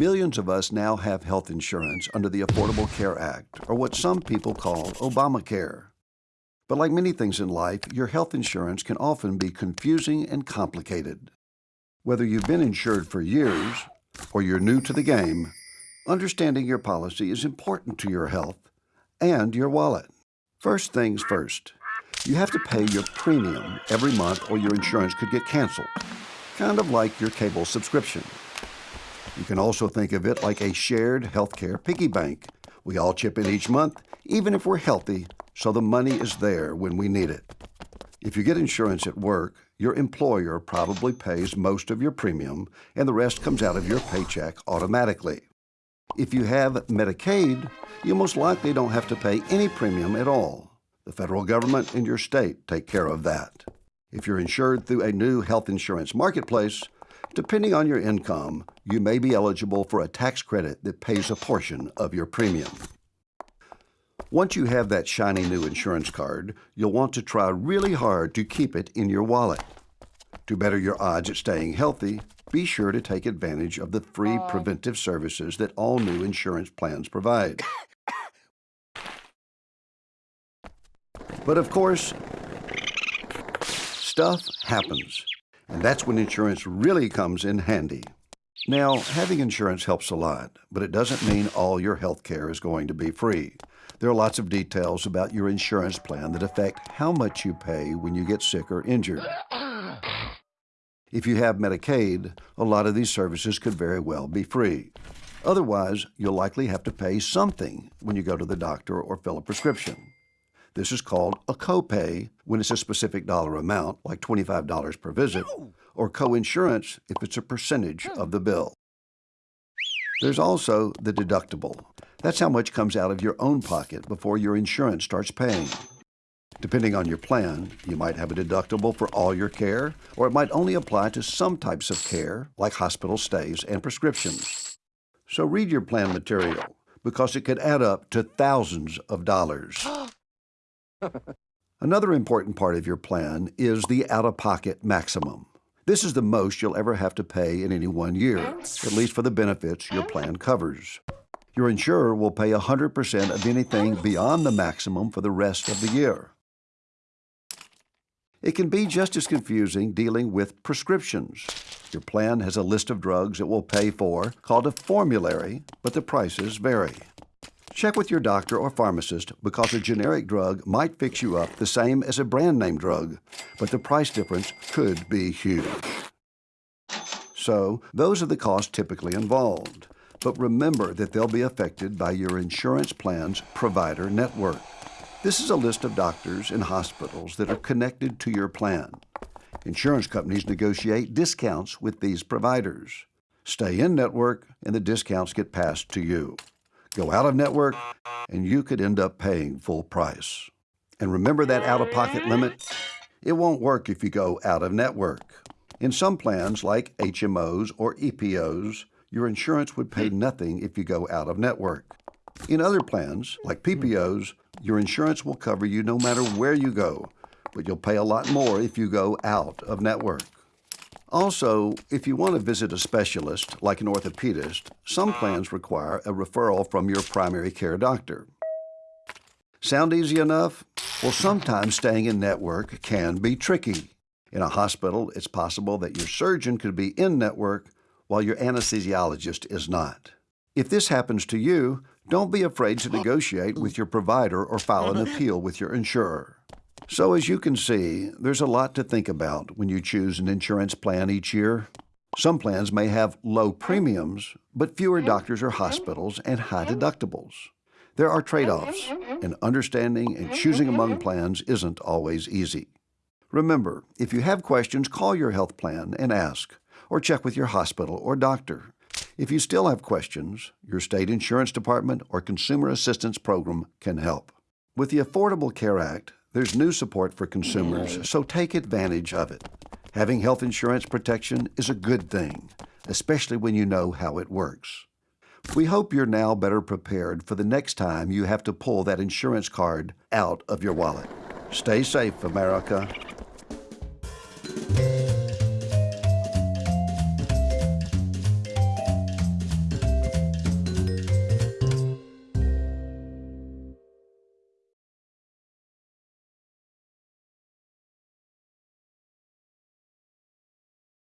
Millions of us now have health insurance under the Affordable Care Act, or what some people call Obamacare. But like many things in life, your health insurance can often be confusing and complicated. Whether you've been insured for years or you're new to the game, understanding your policy is important to your health and your wallet. First things first, you have to pay your premium every month or your insurance could get canceled, kind of like your cable subscription. You can also think of it like a shared healthcare piggy bank. We all chip in each month, even if we're healthy, so the money is there when we need it. If you get insurance at work, your employer probably pays most of your premium and the rest comes out of your paycheck automatically. If you have Medicaid, you most likely don't have to pay any premium at all. The federal government and your state take care of that. If you're insured through a new health insurance marketplace, Depending on your income, you may be eligible for a tax credit that pays a portion of your premium. Once you have that shiny new insurance card, you'll want to try really hard to keep it in your wallet. To better your odds at staying healthy, be sure to take advantage of the free oh. preventive services that all new insurance plans provide. But of course, stuff happens. And that's when insurance really comes in handy. Now, having insurance helps a lot, but it doesn't mean all your health care is going to be free. There are lots of details about your insurance plan that affect how much you pay when you get sick or injured. If you have Medicaid, a lot of these services could very well be free. Otherwise, you'll likely have to pay something when you go to the doctor or fill a prescription. This is called a copay when it's a specific dollar amount, like $25 per visit, or coinsurance if it's a percentage of the bill. There's also the deductible. That's how much comes out of your own pocket before your insurance starts paying. Depending on your plan, you might have a deductible for all your care, or it might only apply to some types of care, like hospital stays and prescriptions. So read your plan material, because it could add up to thousands of dollars. Another important part of your plan is the out-of-pocket maximum. This is the most you'll ever have to pay in any one year, at least for the benefits your plan covers. Your insurer will pay 100% of anything beyond the maximum for the rest of the year. It can be just as confusing dealing with prescriptions. Your plan has a list of drugs it will pay for called a formulary, but the prices vary. Check with your doctor or pharmacist because a generic drug might fix you up the same as a brand name drug, but the price difference could be huge. So, those are the costs typically involved. But remember that they'll be affected by your insurance plan's provider network. This is a list of doctors and hospitals that are connected to your plan. Insurance companies negotiate discounts with these providers. Stay in network and the discounts get passed to you. Go out of network, and you could end up paying full price. And remember that out-of-pocket limit? It won't work if you go out of network. In some plans, like HMOs or EPOs, your insurance would pay nothing if you go out of network. In other plans, like PPOs, your insurance will cover you no matter where you go, but you'll pay a lot more if you go out of network. Also, if you want to visit a specialist, like an orthopedist, some plans require a referral from your primary care doctor. Sound easy enough? Well, sometimes staying in network can be tricky. In a hospital, it's possible that your surgeon could be in network while your anesthesiologist is not. If this happens to you, don't be afraid to negotiate with your provider or file an mm-hmm. appeal with your insurer. So as you can see, there's a lot to think about when you choose an insurance plan each year. Some plans may have low premiums, but fewer doctors or hospitals and high deductibles. There are trade-offs, mm-hmm. Mm-hmm. and understanding and mm-hmm. choosing among plans isn't always easy. Remember, if you have questions, call your health plan and ask, or check with your hospital or doctor. If you still have questions, your state insurance department or consumer assistance program can help. With the Affordable Care Act, there's new support for consumers, so take advantage of it. Having health insurance protection is a good thing, especially when you know how it works. We hope you're now better prepared for the next time you have to pull that insurance card out of your wallet. Stay safe, America.